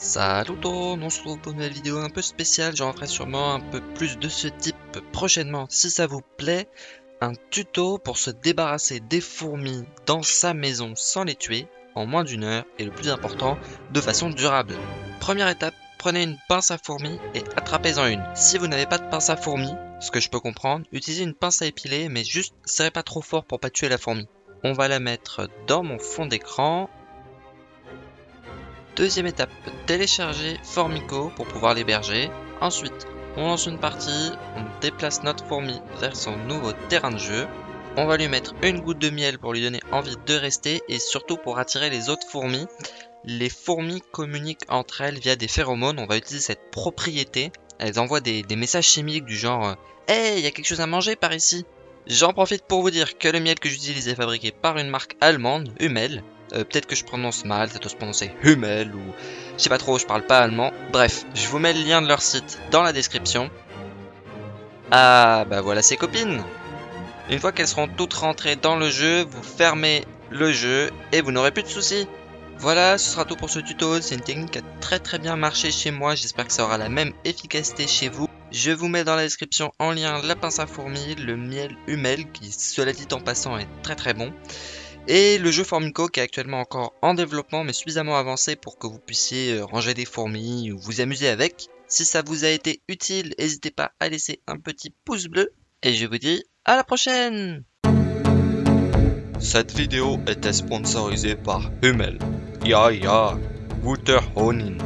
Salut tout le monde, on se retrouve pour une nouvelle vidéo un peu spéciale, j'en ferai sûrement un peu plus de ce type prochainement si ça vous plaît. Un tuto pour se débarrasser des fourmis dans sa maison sans les tuer en moins d'une heure et le plus important, de façon durable. Première étape, prenez une pince à fourmis et attrapez-en une. Si vous n'avez pas de pince à fourmis, ce que je peux comprendre, utilisez une pince à épiler mais juste serrez pas trop fort pour pas tuer la fourmi. On va la mettre dans mon fond d'écran Deuxième étape, télécharger Formico pour pouvoir l'héberger. Ensuite, on lance une partie, on déplace notre fourmi vers son nouveau terrain de jeu. On va lui mettre une goutte de miel pour lui donner envie de rester et surtout pour attirer les autres fourmis. Les fourmis communiquent entre elles via des phéromones, on va utiliser cette propriété. Elles envoient des, messages chimiques du genre « Hey, il y a quelque chose à manger par ici !» J'en profite pour vous dire que le miel que j'utilise est fabriqué par une marque allemande, Hummel. Euh, peut-être que je prononce mal, ça doit se prononcer Hummel ou... Je sais pas trop, je parle pas allemand. Bref, je vous mets le lien de leur site dans la description. Ah, bah voilà ces copines Une fois qu'elles seront toutes rentrées dans le jeu, vous fermez le jeu et vous n'aurez plus de soucis. Voilà, ce sera tout pour ce tuto. C'est une technique qui a très très bien marché chez moi. J'espère que ça aura la même efficacité chez vous. Je vous mets dans la description en lien la pince à fourmis, le miel Hummel, qui cela dit en passant est très très bon. Et le jeu Formico qui est actuellement encore en développement mais suffisamment avancé pour que vous puissiez euh, ranger des fourmis ou vous amuser avec. Si ça vous a été utile, n'hésitez pas à laisser un petit pouce bleu. Et je vous dis à la prochaine Cette vidéo était sponsorisée par Hummel. Ja, ja, guter Honin.